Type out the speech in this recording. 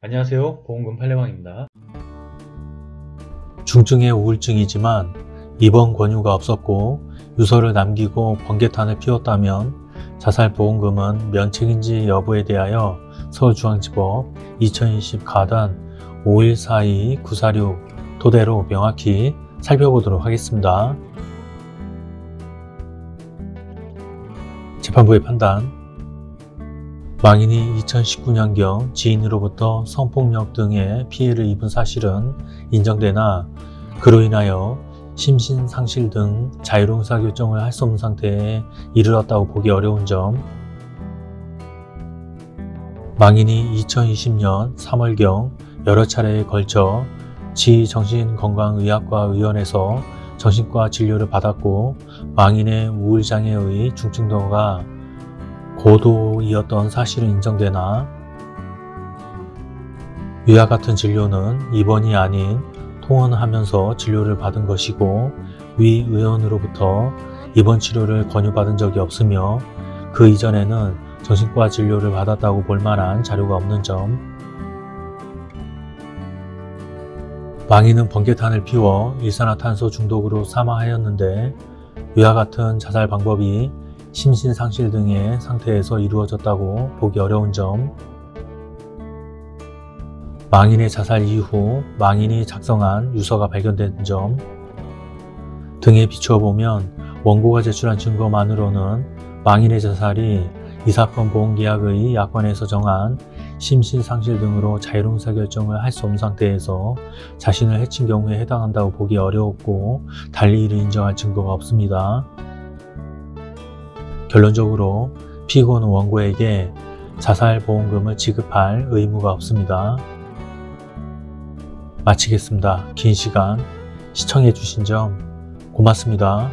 안녕하세요. 보험금 팔례방입니다. 중증의 우울증이지만 입원 권유가 없었고 유서를 남기고 번개탄을 피웠다면 자살보험금은 면책인지 여부에 대하여 서울중앙지법 2020 가단 5142-946 토대로 명확히 살펴보도록 하겠습니다. 재판부의 판단 망인이 2019년경 지인으로부터 성폭력 등의 피해를 입은 사실은 인정되나 그로 인하여 심신상실 등 자유로운 의사결정을 할 수 없는 상태에 이르렀다고 보기 어려운 점. 망인이 2020년 3월경 여러 차례에 걸쳐 지정신건강의학과 의원에서 정신과 진료를 받았고 망인의 우울장애의 중증도가 고도이었던 사실은 인정되나? 위와 같은 진료는 입원이 아닌 통원하면서 진료를 받은 것이고 위 의원으로부터 입원 치료를 권유받은 적이 없으며 그 이전에는 정신과 진료를 받았다고 볼 만한 자료가 없는 점. 망인은 번개탄을 피워 일산화탄소 중독으로 사망하였는데 위와 같은 자살 방법이 심신상실 등의 상태에서 이루어졌다고 보기 어려운 점 망인의 자살 이후 망인이 작성한 유서가 발견된 점 등에 비추어 보면 원고가 제출한 증거만으로는 망인의 자살이 이 사건 보험계약의 약관에서 정한 심신상실 등으로 자유로운 의사결정을 할 수 없는 상태에서 자신을 해친 경우에 해당한다고 보기 어려웠고 달리 이를 인정할 증거가 없습니다. 결론적으로 피고는 원고에게 자살보험금을 지급할 의무가 없습니다. 마치겠습니다. 긴 시간 시청해 주신 점 고맙습니다.